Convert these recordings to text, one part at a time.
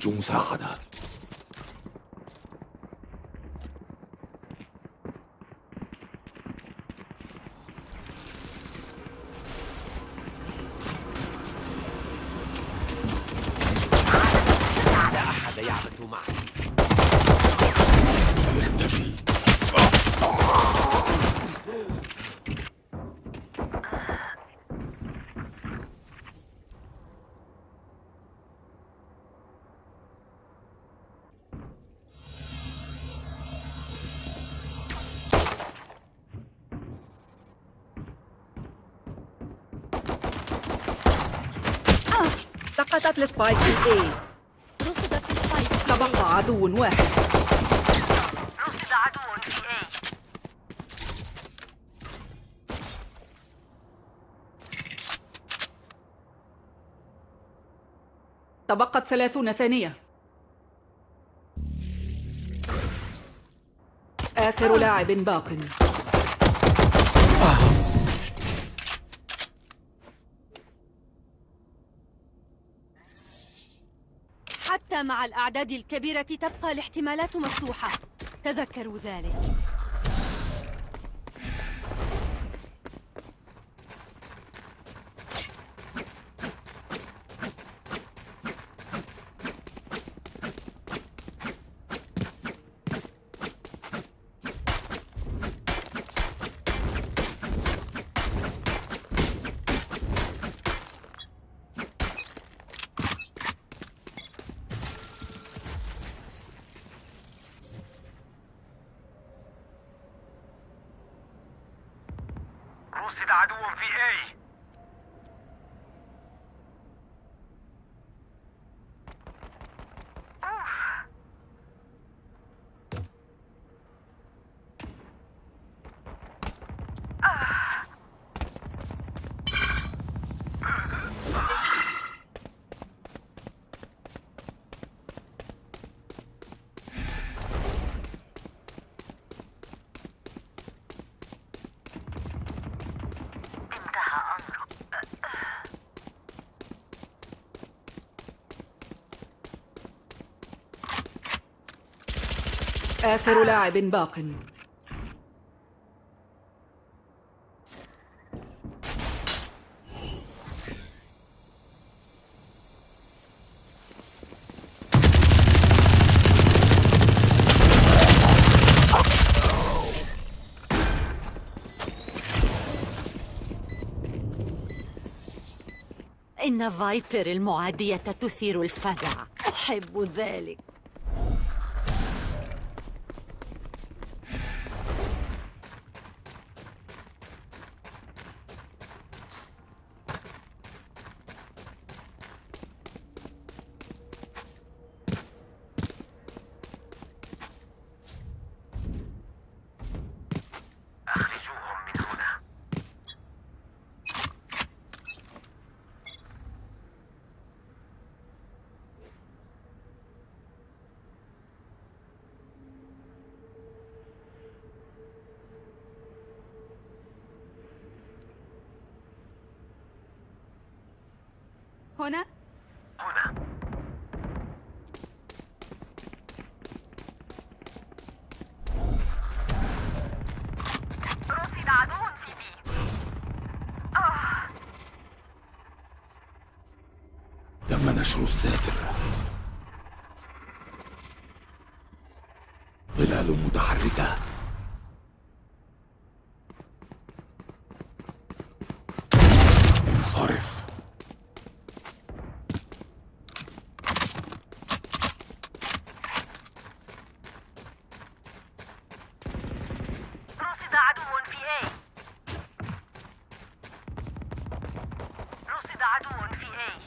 أحتاج مساعدة لا سقطت ال spike في A. رصدت ال spike تبقى عدو واحد. رصد عدو في A. تبقت ثلاثون ثانية. آخر لاعب باق. مع الأعداد الكبيرة تبقى الاحتمالات مفتوحة. تذكروا ذلك رصد عدو في اي آخر لاعب باق. إن فايبر المعادية تثير الفزع. أحب ذلك أخرجوهم من هنا هنا؟ هنا. رصد عدو في بي. تم نشر الساتر. ظلال متحركة انصرف رصد عدو في اي رصد عدو في اي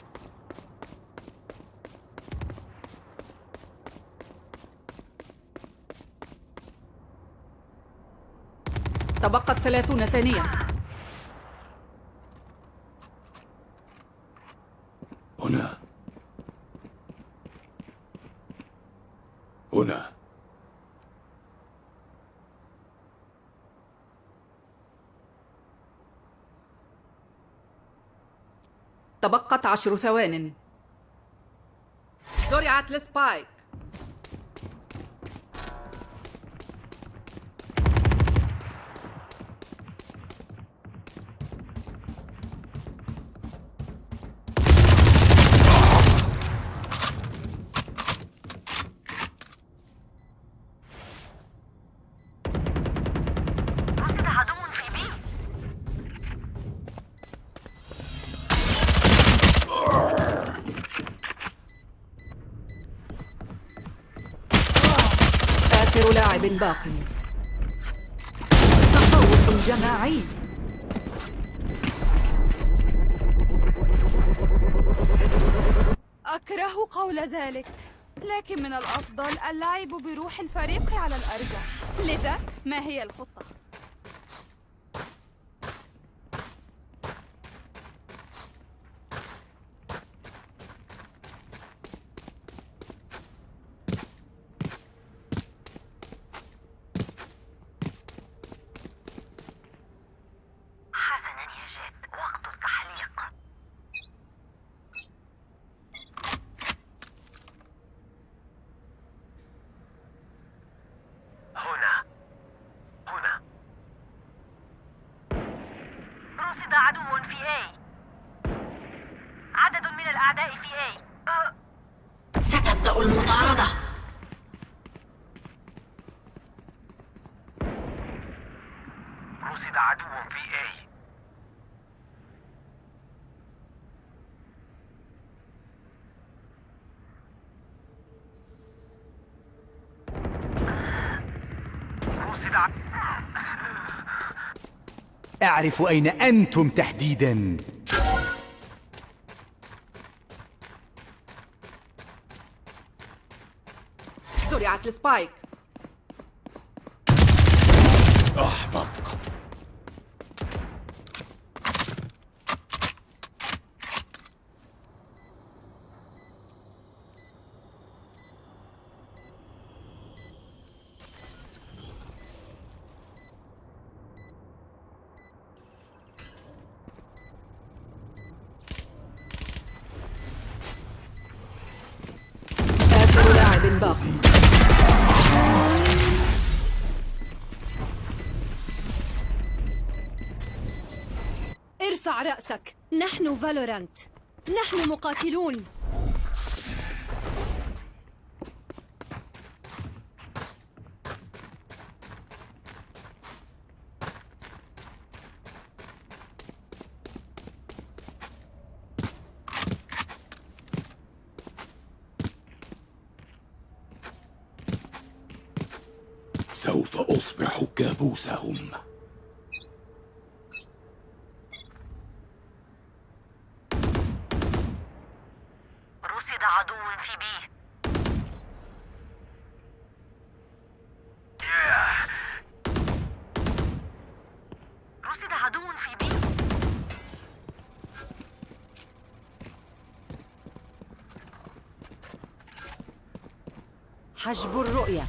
تبقت ثلاثون ثانية. هنا. هنا. تبقت عشر ثوان. زرعت لسبايك باق تفوق جماعي أكره قول ذلك لكن من الأفضل اللعب بروح الفريق على الأرجح لذا ما هي الخطة؟ رصد عدو في A. عدد من الأعداء في A. ستبدأ المطاردة رصد عدو في A رصد ع... أعرف أين أنتم تحديداً؟ زرعت لسبايك أحمق ارفع رأسك. نحن فالورانت. نحن مقاتلون. سوف أصبح كابوسهم رصد عدو في بي رصد عدو في بي حجب الرؤية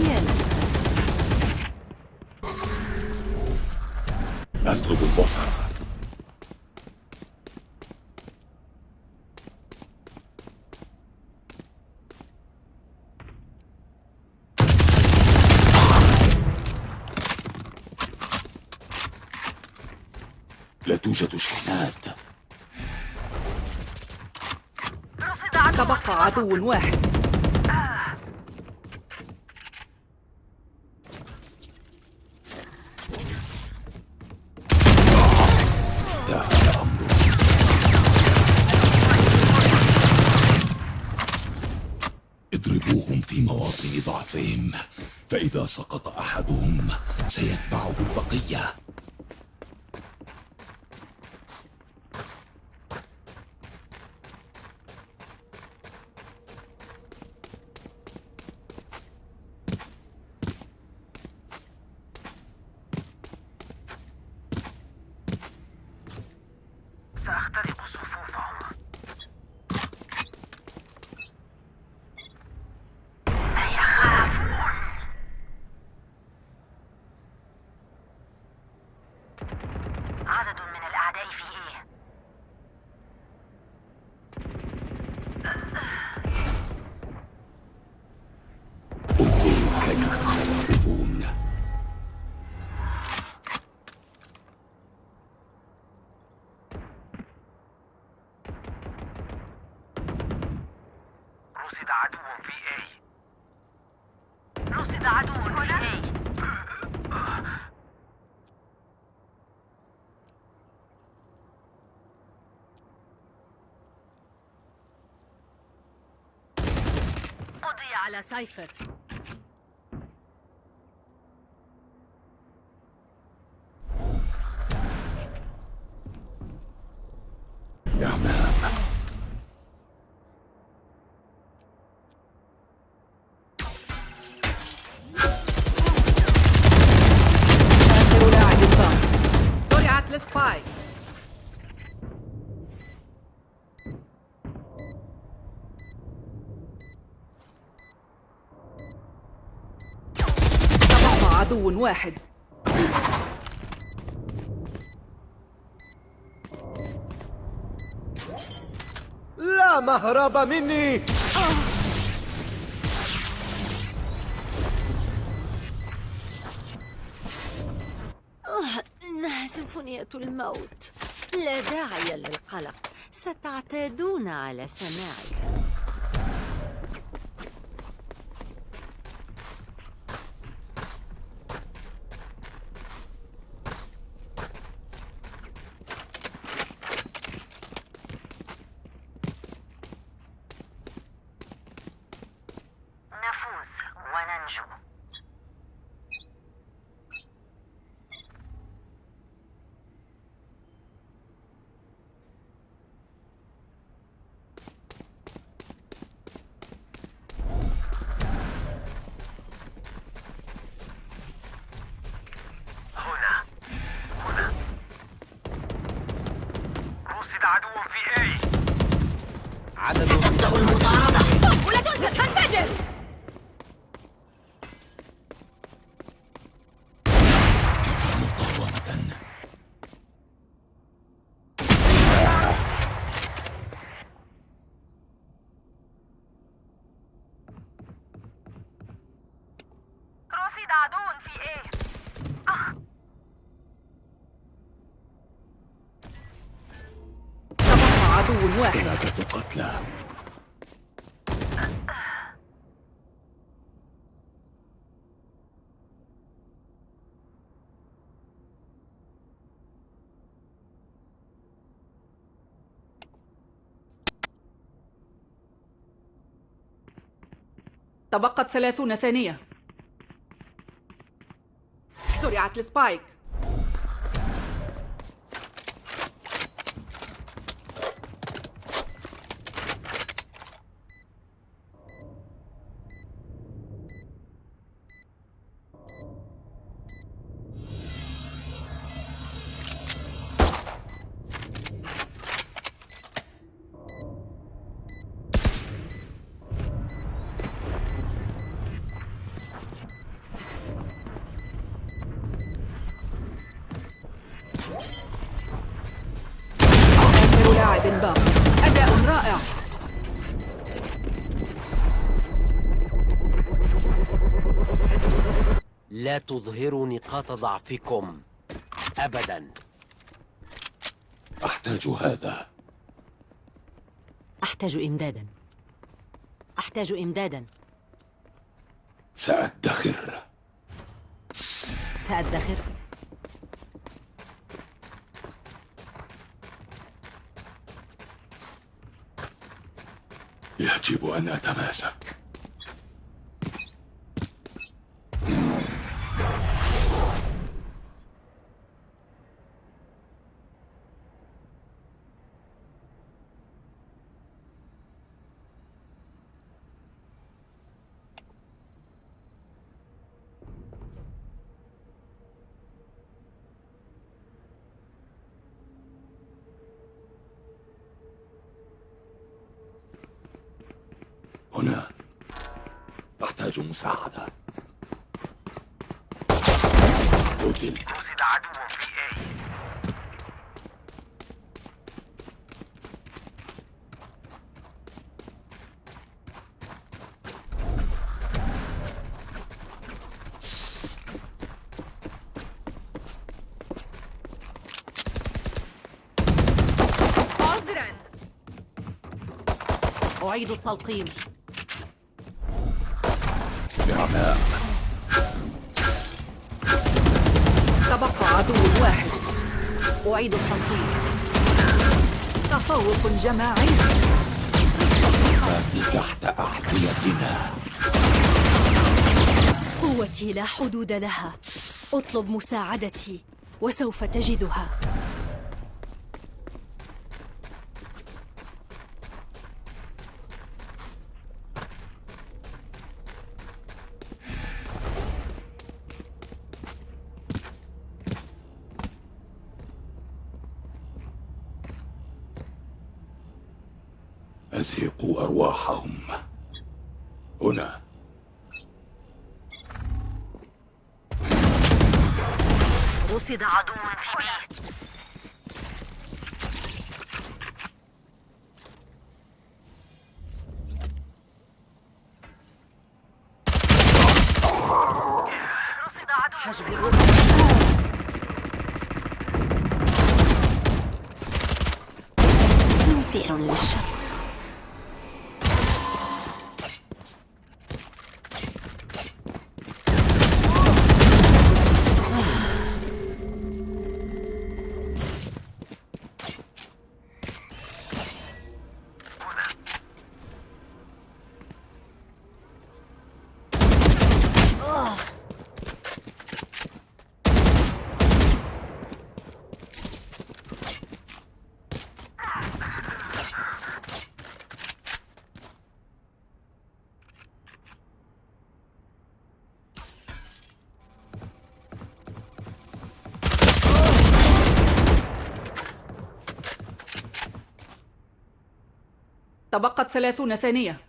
يا للأسف أسلب البصر لا توجد شحنات. تبقى عدو واحد. اضربوهم في مواطن ضعفهم فإذا سقط أحدهم سيتبعه البقية سأخترق صفوفهم سيخافون عدو في A رصد عدو في A قضي على سايفر عدو واحد. لا مهرب مني. إنها سيمفونية الموت. لا داعي للقلق. ستعتادون على سماعها تبقت ثلاثون ثانية. زرعت السبايك. باق أداء رائع. لا تظهروا نقاط ضعفكم. أبدا. أحتاج هذا. أحتاج إمدادا. أحتاج إمدادا. سأدخر. سأدخر. يجب أن أتماسك. هنا. أحتاج مساعدة. قتل عذرا أعيد التلقيم. أعيد التنقيب تفوق جماعي تحت أعديتنا قوتي لا حدود لها. أطلب مساعدتي وسوف تجدها. أزهقوا أرواحهم. هنا. رصد عدو في بي تبقت ثلاثون ثانية.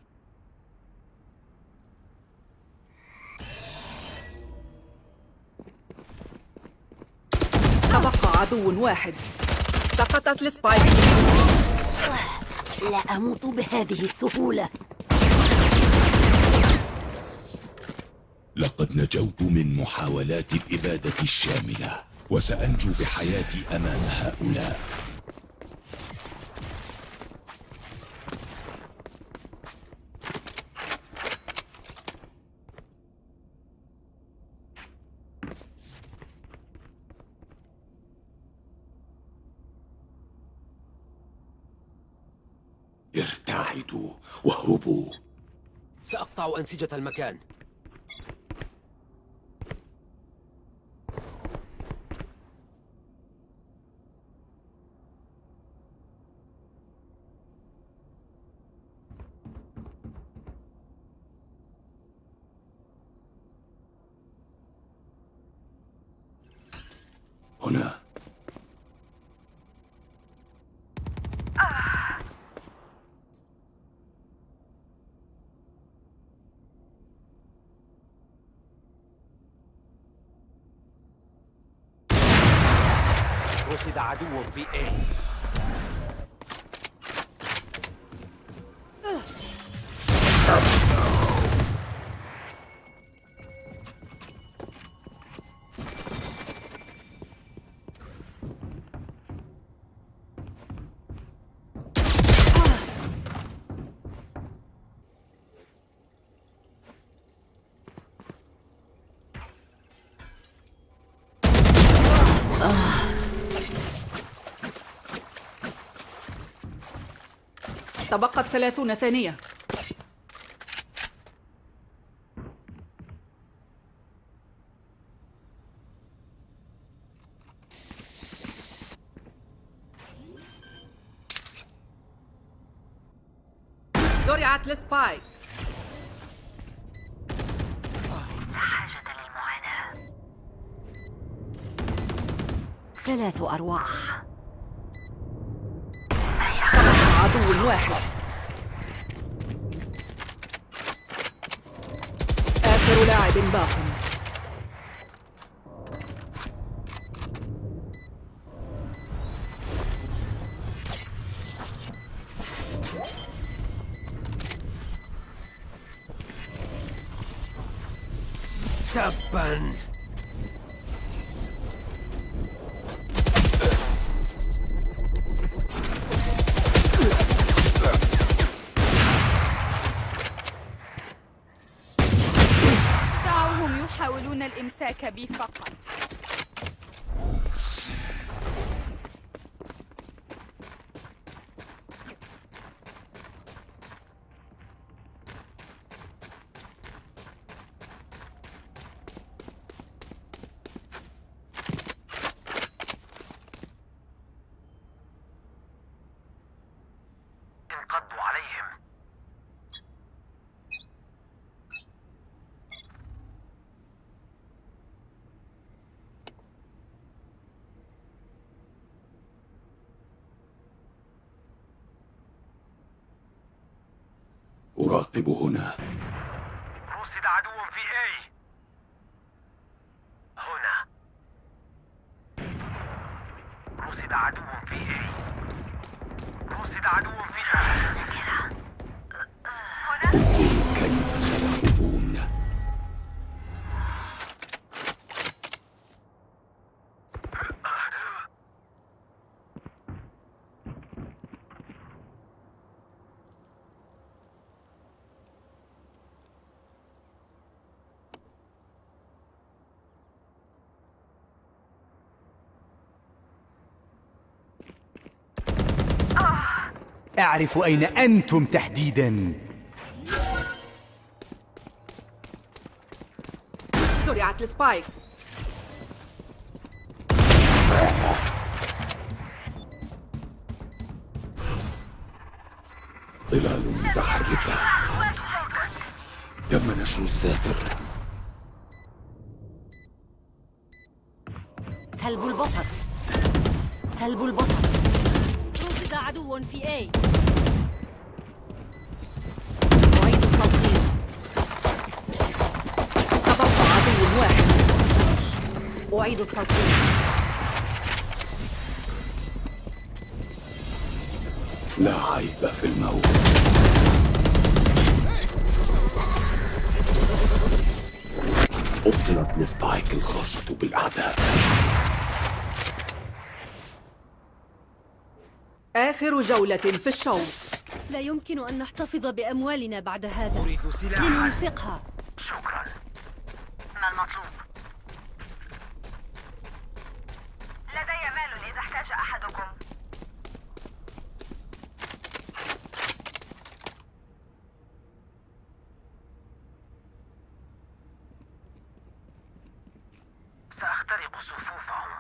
تبقى عدو واحد. سقطت السبايك لا أموت بهذه السهولة. لقد نجوت من محاولات الإبادة الشاملة وسأنجو بحياتي أمام هؤلاء. سأقطع أنسجة المكان. هنا. رصد عدو في تبقت ثلاثون ثانية. زرعت السبايك لا حاجة للمعاناة. ثلاث أرواح. عدو واحد. آخر لاعب باق. تبا. أراقب هنا. أعرف أين أنتم تحديداً. زرعت السبايك. ظلال متحركة. تم نشر الساتر. سلب البصر. سلب البصر. عدو في اي أعيد عدو واحد أعيد لا عيب في الموت. أبطلت السبايك الخاصة بالأعداء. آخر جولة في الشوط. لا يمكن أن نحتفظ بأموالنا بعد هذا. أريد سلاحا. لننفقها شكرا. ما المطلوب؟ لدي مال إذا احتاج أحدكم. سأخترق صفوفهم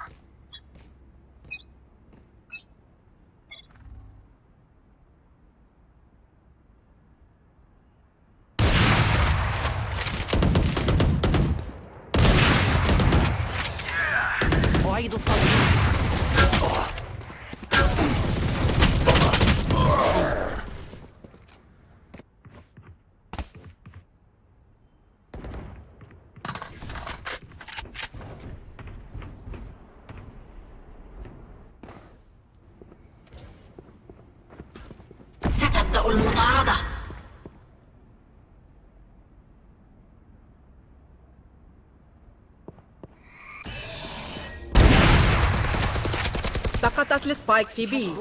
أعيد التلقيم ستبدأ المطاردة سقطت السبايك في بي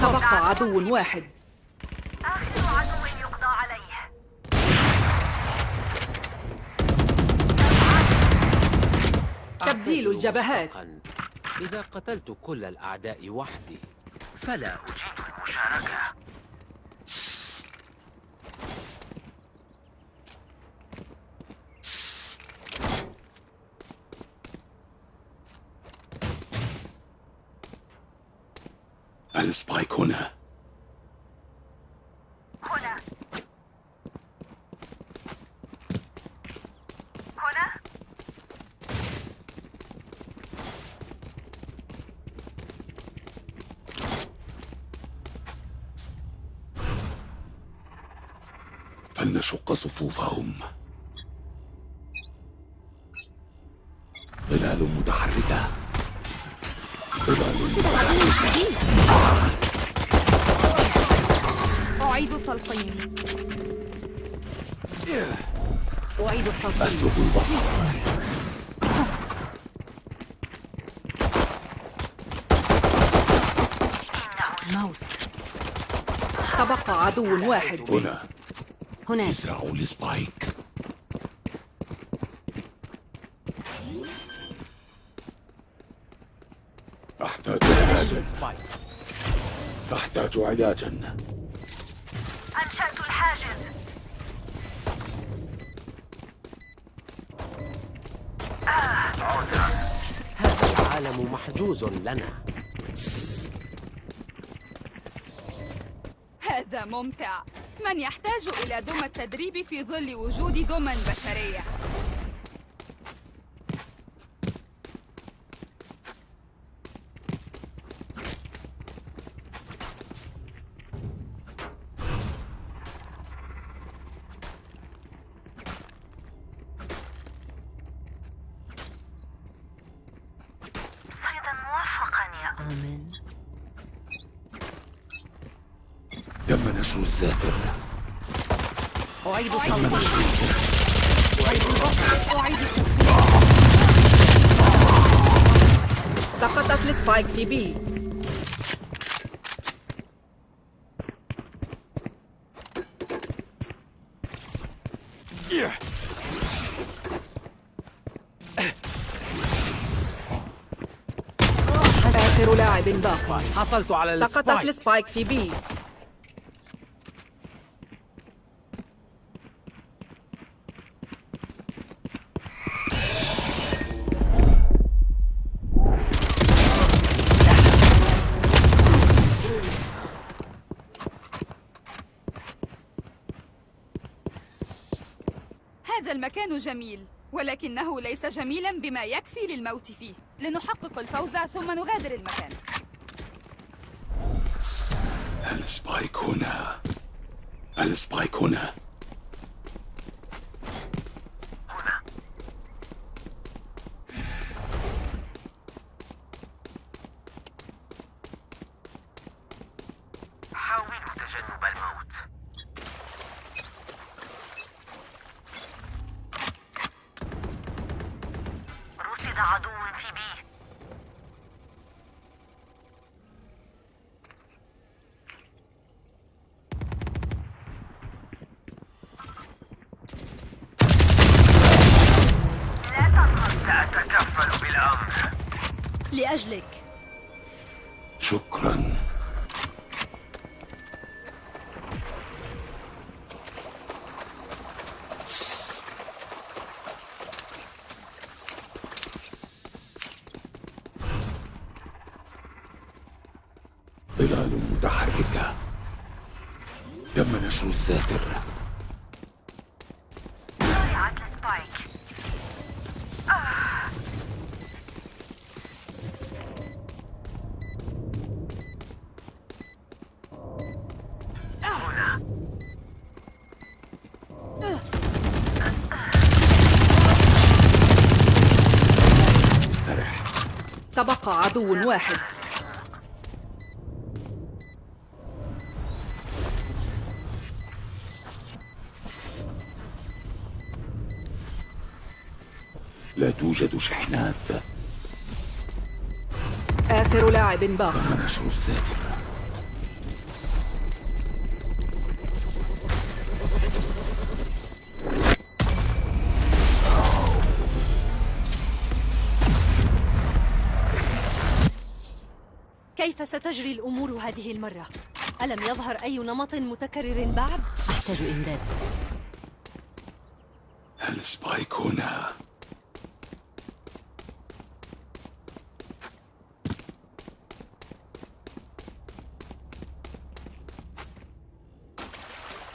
تبقى عدو واحد. آخر عدو يقضى عليه. تبديل الجبهات. إذا قتلت كل الأعداء وحدي فلا أجيد المشاركة السبايك هنا هنا أشق صفوفهم. ظلال متحركة. ظلال متحركة. أعيد الطلقين أعيد الطلقين أسلب البصر. موت. تبقى عدو واحد. هنا. هناك. ازرعوا السبايك أحتاج علاجا أحتاج علاجا أنشأت الحاجز. هذا العالم محجوز لنا. هذا ممتع. من يحتاج إلى دم التدريب في ظل وجود دم بشرية صيدا موفقا يا آمين تم نشر الذاكر أعيد التلقيح سقطت السبايك في بي آخر لاعب باق حصلت على سقطت ال spike ال spike في B جميل ولكنه ليس جميلا بما يكفي للموت فيه. لنحقق الفوز ثم نغادر المكان. ال spike هنا. ال spike هنا. لأجلك. عدو واحد. لا توجد شحنات. آخر لاعب باق تم نشر الذاكر كيف ستجري الأمور هذه المرة؟ ألم يظهر أي نمط متكرر بعد؟ أحتاج إمداد السبايك هنا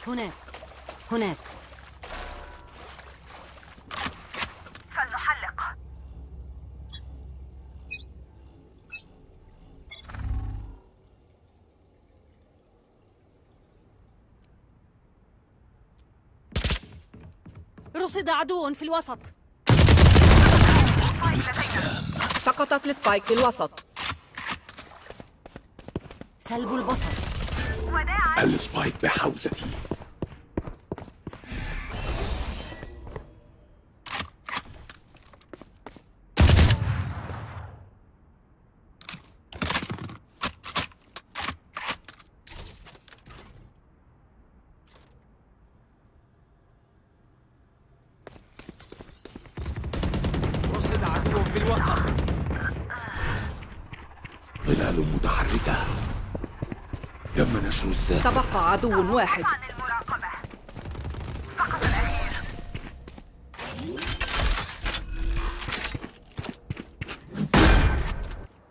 هناك هناك رصد عدو في الوسط. سقطت ال spike في الوسط. سلب البصر. وداعا ال spike بحوزتي. ظلال متحركة. تم نشر الذاكرة. تبقى عدو واحد.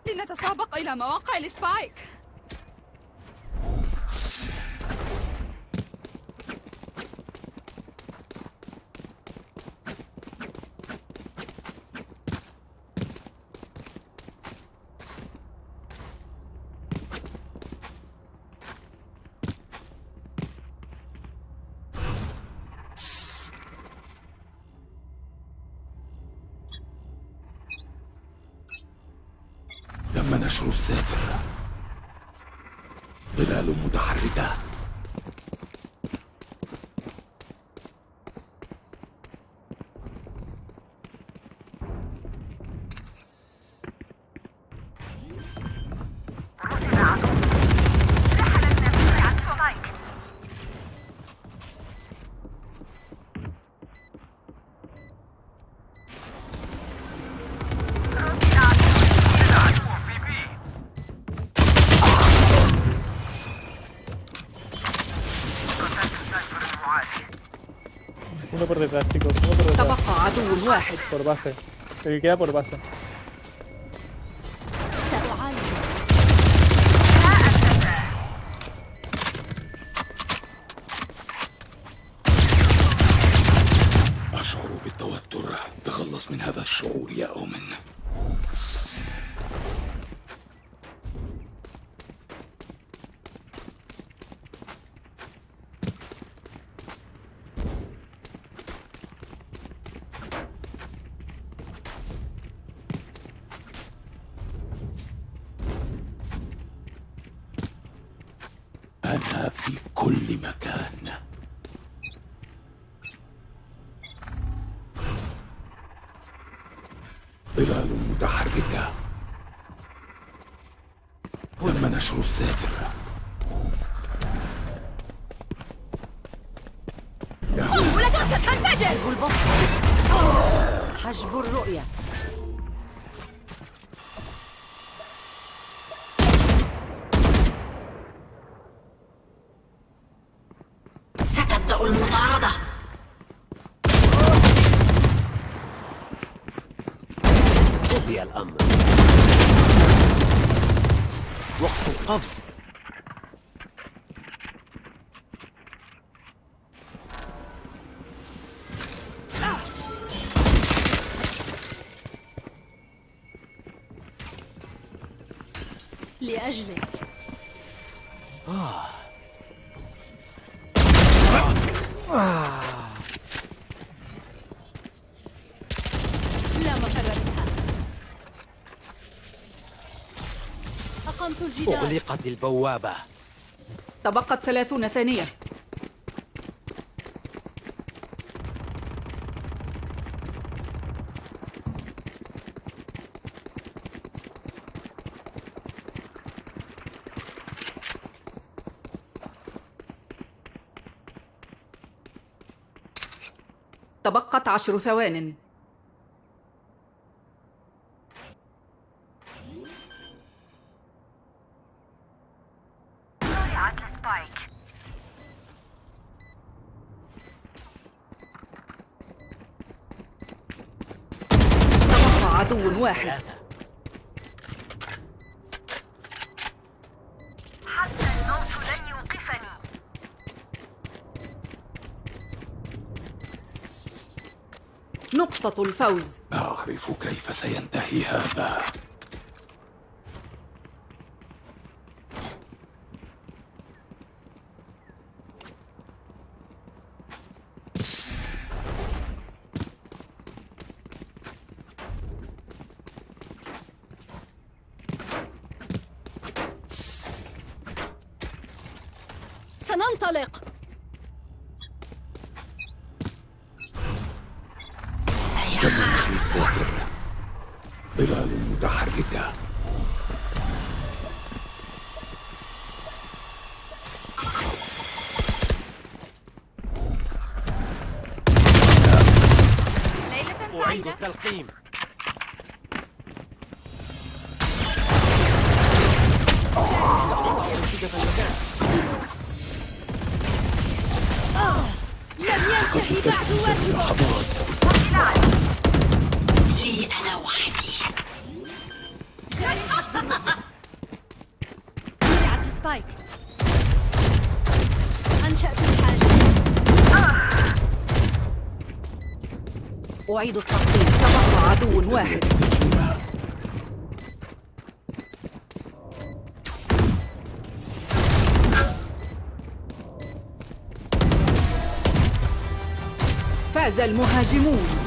لنتسابق إلى مواقع السبايك. detrás, chicos. Uno por detrás. Por base. El que queda por base. ظلال متحركة تم نشر حجب البصر حجب الرؤية of أغلقت البوابة. تبقت ثلاثون ثانية. تبقت عشر ثوان. الفوز. أعرف كيف سينتهي هذا. سننطلق. ظلال متحركة ليلة أعيد سعيدة التلقيم. أعيد التقديم. تبقى عدو واحد. فاز المهاجمون.